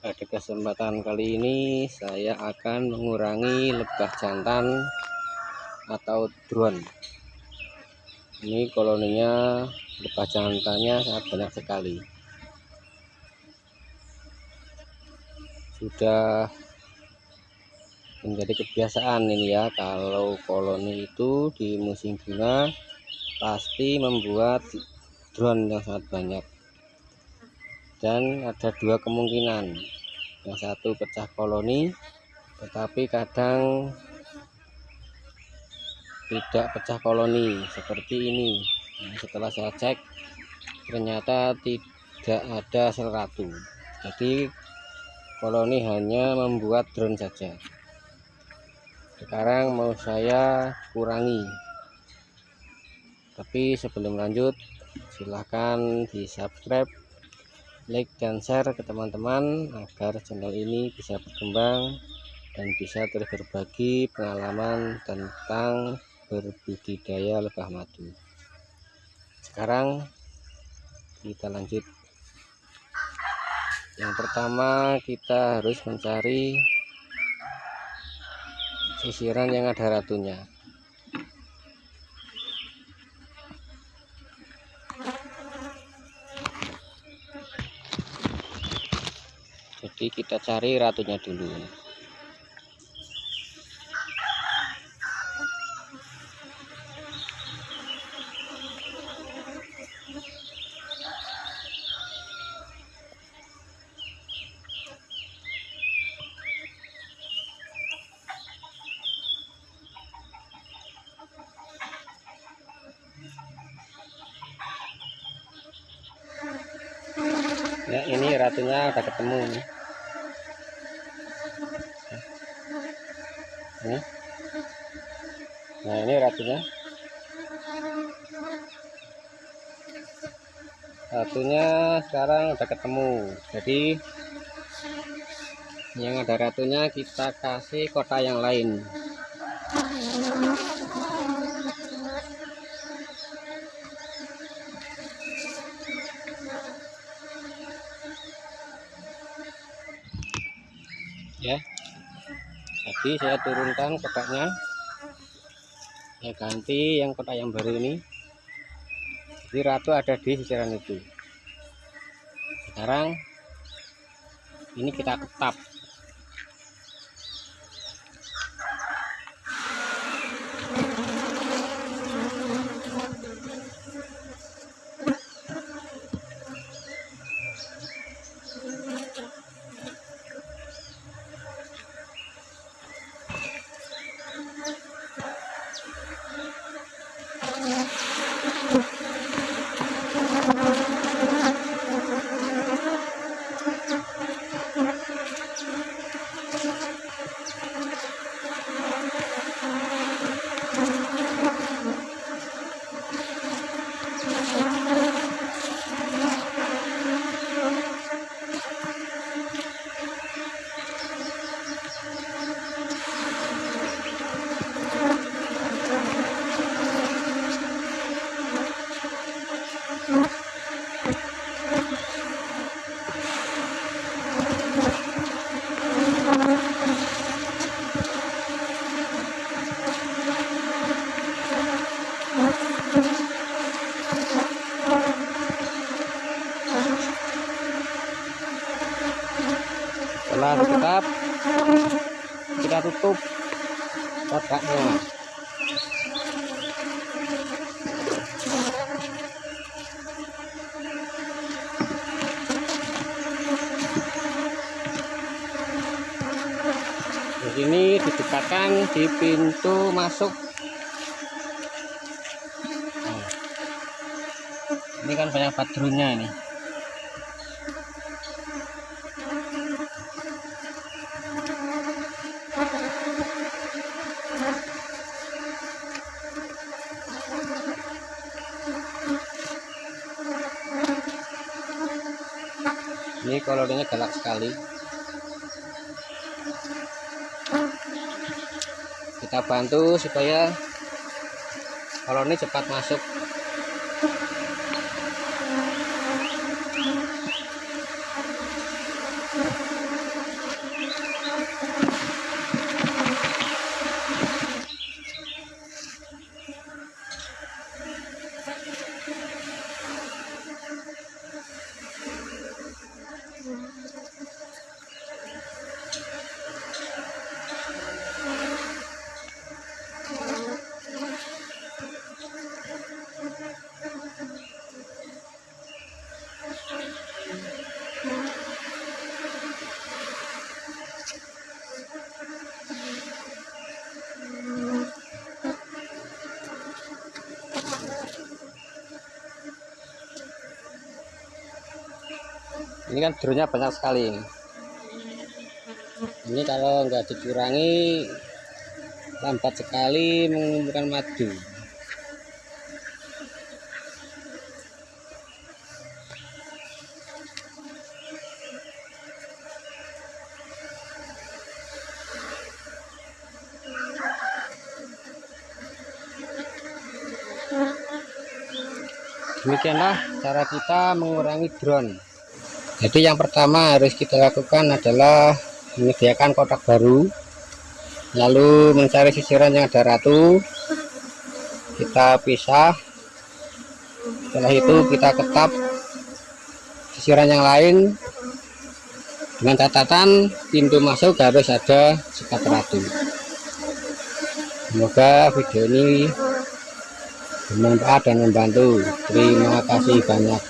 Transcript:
pada kesempatan kali ini saya akan mengurangi lebah jantan atau drone. Ini koloninya lebah jantannya sangat banyak sekali. Sudah menjadi kebiasaan ini ya kalau koloni itu di musim bunga pasti membuat drone yang sangat banyak. Dan ada dua kemungkinan yang satu pecah koloni tetapi kadang tidak pecah koloni seperti ini. Nah, setelah saya cek ternyata tidak ada sel ratu jadi koloni hanya membuat drone saja. Sekarang mau saya kurangi. Tapi sebelum lanjut silahkan di subscribe like dan share ke teman-teman agar channel ini bisa berkembang dan bisa terus berbagi pengalaman tentang berbudidaya lebah madu. Sekarang kita lanjut. Yang pertama kita harus mencari sisiran yang ada ratunya jadi kita cari ratunya dulu ya ini ratunya udah ketemu nih nah ini ratunya. Ratunya sekarang udah ketemu. Jadi yang ada ratunya kita kasih kota yang lain jadi saya turunkan kotaknya. Saya ganti yang kotak yang baru ini. Jadi ratu ada di sisiran itu. Sekarang ini kita ketap setelah tetap tutup kotaknya. Di sini didekatkan di pintu masuk. Nah, ini kan banyak padrunya ini ini koloninya galak sekali. Kita bantu supaya koloni cepat masuk ini kan drone banyak sekali. Ini ini kalau nggak dikurangi lambat sekali mengumpulkan madu. Demikianlah cara kita mengurangi drone jadi yang pertama harus kita lakukan adalah menyediakan kotak baru lalu mencari sisiran yang ada ratu. Kita pisah. Setelah itu kita ketap sisiran yang lain. Dengan catatan pintu masuk harus ada sekat ratu. Semoga video ini bermanfaat dan membantu. Terima kasih banyak